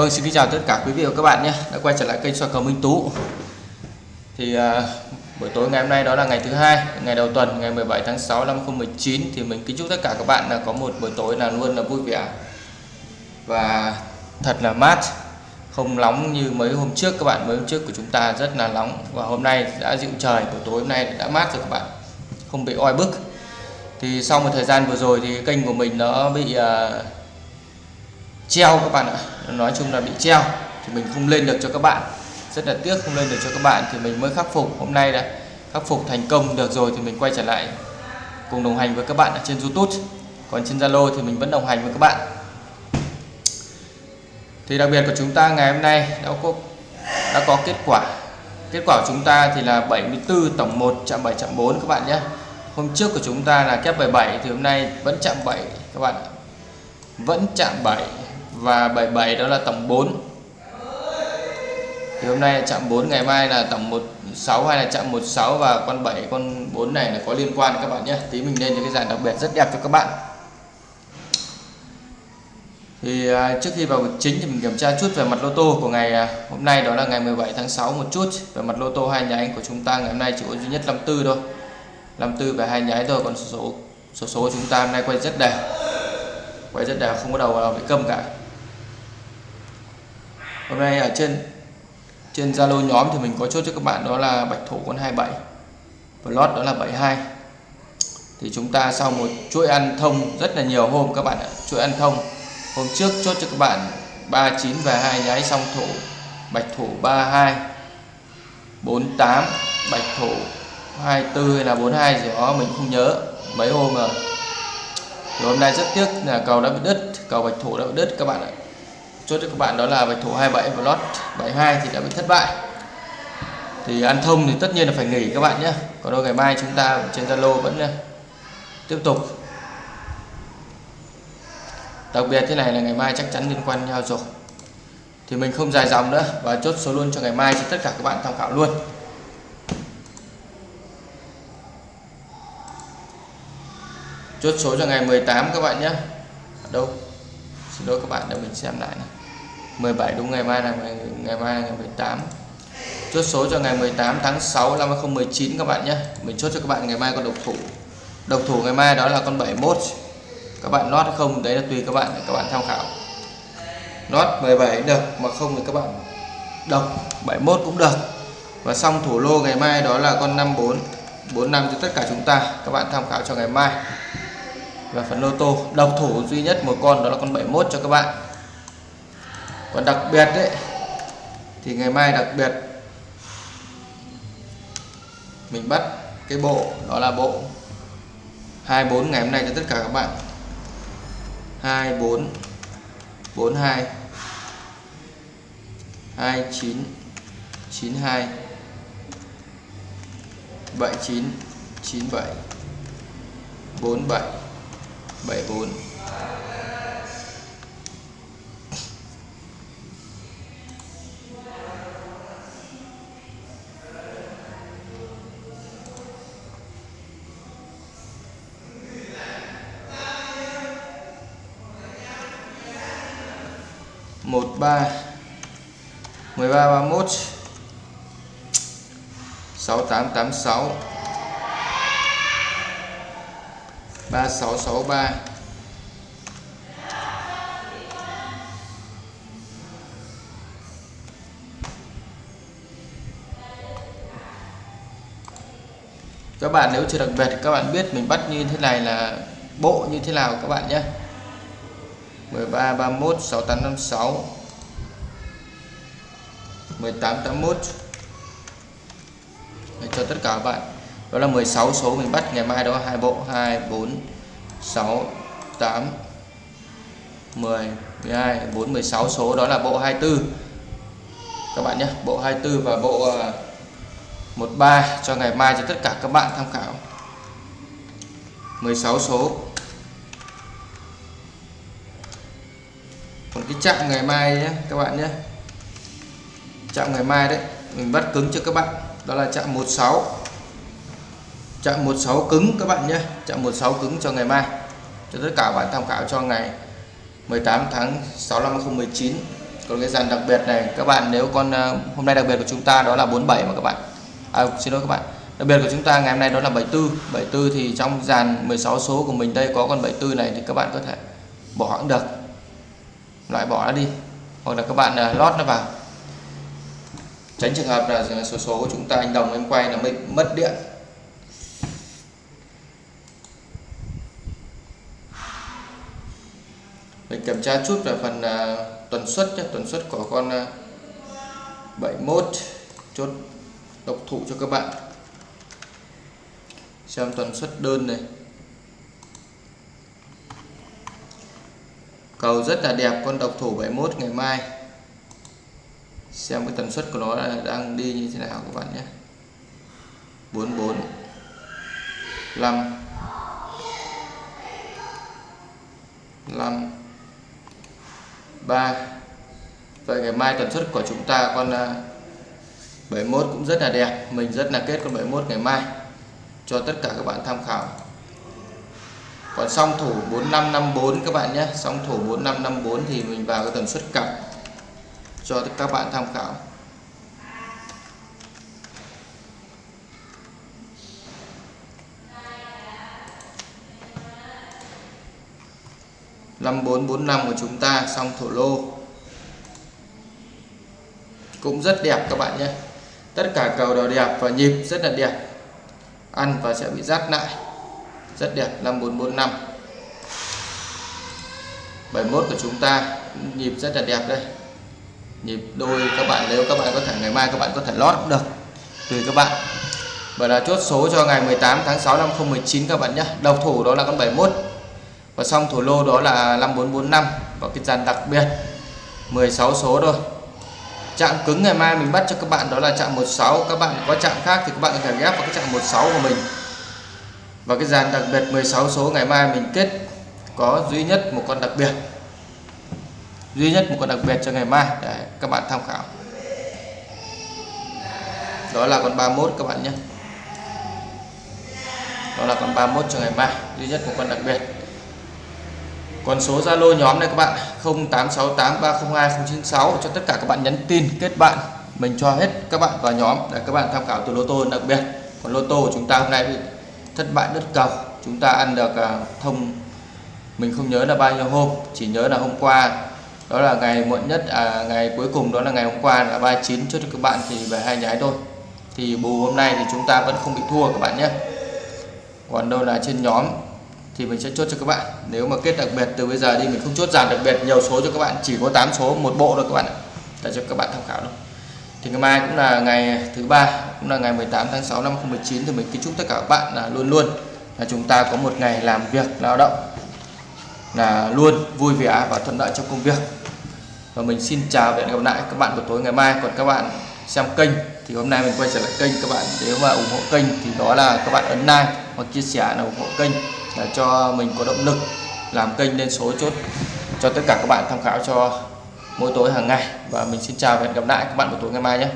Vâng xin kính chào tất cả quý vị và các bạn nhé. Đã quay trở lại kênh soi cầu Minh Tú. Thì uh, buổi tối ngày hôm nay đó là ngày thứ hai ngày đầu tuần ngày 17 tháng 6 năm 2019 thì mình kính chúc tất cả các bạn là có một buổi tối là luôn là vui vẻ và thật là mát không nóng như mấy hôm trước các bạn. Mấy hôm trước của chúng ta rất là nóng và hôm nay đã dịu trời buổi tối hôm nay đã mát rồi các bạn. Không bị oi bức. Thì sau một thời gian vừa rồi thì kênh của mình nó bị uh, treo các bạn ạ. Nói chung là bị treo thì mình không lên được cho các bạn. Rất là tiếc không lên được cho các bạn thì mình mới khắc phục. Hôm nay đã khắc phục thành công được rồi thì mình quay trở lại cùng đồng hành với các bạn ở trên YouTube. Còn trên Zalo thì mình vẫn đồng hành với các bạn. Thì đặc biệt của chúng ta ngày hôm nay đã có đã có kết quả. Kết quả của chúng ta thì là 74 tổng 1 chạm 7 chạm 4 các bạn nhé. Hôm trước của chúng ta là kép 77 thì hôm nay vẫn chạm 7 các bạn vẫn chạm 7 và 77 đó là tổng 4 thì hôm nay là chạm 4 ngày mai là tổng 16 hay là chạm 16 và con 7 con 4 này là có liên quan các bạn nhé. Tí mình lên cho cái dàn đặc biệt rất đẹp cho các bạn. Thì à, trước khi vào chính thì mình kiểm tra chút về mặt lô tô của ngày à, hôm nay đó là ngày 17 tháng 6 một chút. Về mặt lô tô hai nháy của chúng ta ngày hôm nay chỉ có duy nhất 54 thôi. 54 về hai nháy thôi, còn số số số chúng ta hôm nay quay rất đẹp. Quay rất đẹp, không có đầu nào bị câm cả hôm nay ở trên trên Zalo nhóm thì mình có chốt cho các bạn đó là bạch thủ con 27 và lót đó là 72 thì chúng ta sau một chuỗi ăn thông rất là nhiều hôm các bạn ạ. Chuỗi ăn thông. Hôm trước chốt cho các bạn 39 và hai nháy, xong thủ bạch thủ 32 48 bạch thủ 24 hay là 42 gì đó, mình không nhớ. Mấy hôm rồi thì hôm nay rất tiếc là cầu đã bị đứt, cầu bạch thủ đã bị đứt các bạn ạ chốt cho các bạn đó là bạch thủ 27 và lót 72 thì đã bị thất bại. Thì ăn thông thì tất nhiên là phải nghỉ các bạn nhé. Còn đâu ngày mai chúng ta trên Zalo vẫn ờ, tiếp tục. Đặc biệt thế này là ngày mai chắc chắn liên quan nhau rồi. Thì mình không dài dòng nữa và chốt số luôn cho ngày mai cho tất cả các bạn tham khảo luôn. Chốt số cho ngày 18 các bạn nhé. Đâu? Xin lỗi các bạn, để mình xem lại này. 17 đúng ngày mai là ngày, ngày mai là ngày 18 chốt số cho ngày 18 tháng 6 năm 2019 các bạn nhé. Mình chốt cho các bạn ngày mai con độc thủ. Độc thủ ngày mai đó là con 71 các bạn lót không đấy là tùy các bạn các bạn tham khảo. Lót 17 được mà không thì các bạn độc. 71 cũng được. Và xong thủ lô ngày mai đó là con 54 45 cho tất cả chúng ta các bạn tham khảo cho ngày mai. Và phần lô tô độc thủ duy nhất một con đó là con 71 cho các bạn còn đặc biệt đấy thì ngày mai đặc biệt, mình bắt cái bộ, đó là bộ 24 ngày hôm nay cho tất cả các bạn. 24 42 29 92 79 97 47 74 một ba, mười ba ba mốt, sáu tám tám sáu 3663 các bạn nếu chưa đặc biệt, các bạn biết mình bắt như thế này là bộ như thế nào các bạn nhé. 13 31 6856 1881 Để cho tất cả các bạn. Đó là 16 số mình bắt, ngày mai đó hai bộ 2 4 6 8 10 12 4 16 số, đó là bộ 24 các bạn nhé, bộ 24 và bộ à, 13 cho ngày mai cho tất cả các bạn tham khảo. 16 số. Còn cái chạm ngày mai nhé các bạn nhé. Chạm ngày mai đấy mình bắt cứng cho các bạn. Đó là chạm 16 chạm 16 cứng các bạn nhé. Chạm 16 cứng cho ngày mai. Cho tất cả bạn tham khảo cho ngày 18 tháng 6 năm 2019 còn cái dàn đặc biệt này các bạn nếu con ờ, hôm nay đặc biệt của chúng ta đó là 47 mà các bạn. À, xin lỗi các bạn. Đặc biệt của chúng ta ngày hôm nay đó là 74 74 thì trong dàn 16 số của mình đây có con 74 này thì các bạn có thể bỏ hãng được loại bỏ nó đi. Hoặc là các bạn à, lót nó vào. Tránh trường hợp là số số của chúng ta anh đồng em quay là bị mất điện. Mình kiểm tra chút về phần à, uh, tuần suất nhé. Tuần suất của con à, uh, 71 chốt độc thủ cho các bạn. Xem tuần suất đơn này. Cầu rất là đẹp, con độc thủ 71 ngày mai. Xem cái tần suất của nó đang đi như thế nào các bạn nhé. 44 5 5 3 Vậy ngày mai tần suất của chúng ta con à, 71 cũng rất là đẹp. Mình rất là kết con 71 ngày mai. Cho tất cả các bạn tham khảo còn song thủ 4554 các bạn nhé. Song thủ 4554 thì mình vào cái tần suất cặp cho các bạn tham khảo. năm bốn bốn năm của chúng ta xong thổ lô. Cũng rất đẹp các bạn nhé. Tất cả cầu đều đẹp và nhịp rất là đẹp. Ăn và sẽ bị rát lại rất đẹp 5445 71 của chúng ta, nhịp rất là đẹp đây. Nhịp đôi các bạn, nếu các bạn có thể, ngày mai các bạn có thể lót cũng được. Tùy các bạn. Và là chốt số cho ngày 18 tháng 6 năm 2019 các bạn nhé. Độc thủ đó là con 71 và xong thủ lô đó là 5445 và cái dàn đặc biệt. 16 số thôi. Chạm cứng ngày mai mình bắt cho các bạn đó là chạm 16 các bạn có chạm khác thì các bạn có thể ghép vào cái chạm 16 của mình và cái dàn đặc biệt 16 số ngày mai mình kết có duy nhất một con đặc biệt. Duy nhất một con đặc biệt cho ngày mai. Để các bạn tham khảo. Đó là con 31 các bạn nhé. Đó là con 31 cho ngày mai. Duy nhất một con đặc biệt. Còn số Zalo nhóm này các bạn 0868302096 cho tất cả các bạn nhắn tin, kết bạn, mình cho hết các bạn vào nhóm. Để các bạn tham khảo từ lô tô đặc biệt. Còn lô tô của chúng ta hôm nay thì thất bại đất cầu chúng ta ăn được à, thông mình không nhớ là bao nhiêu hôm chỉ nhớ là hôm qua. Đó là ngày muộn nhất à, ngày cuối cùng đó là ngày hôm qua là 39 cho các bạn thì về hai nhái thôi. Thì bù hôm nay thì chúng ta vẫn không bị thua các bạn nhé. Còn đâu là trên nhóm thì mình sẽ chốt cho các bạn. Nếu mà kết đặc biệt từ bây giờ đi mình không chốt giảm đặc biệt nhiều số cho các bạn chỉ có 8 số một bộ thôi các bạn để cho các bạn tham khảo thôi thì ngày mai cũng là ngày thứ ba, cũng là ngày 18 tháng 6 năm 2019 thì mình kính chúc tất cả các bạn là luôn luôn là chúng ta có một ngày làm việc lao động, là luôn vui vẻ và thuận lợi trong công việc. Và mình xin chào và hẹn gặp lại các bạn buổi tối ngày mai. Còn các bạn xem kênh thì hôm nay mình quay trở lại kênh các bạn. Nếu mà ủng hộ kênh thì đó là các bạn ấn like hoặc chia sẻ là ủng hộ kênh để cho mình có động lực làm kênh lên số chốt cho tất cả các bạn tham khảo cho mỗi tối hàng ngày. Và mình xin chào và hẹn gặp lại các bạn buổi tối ngày mai nhé.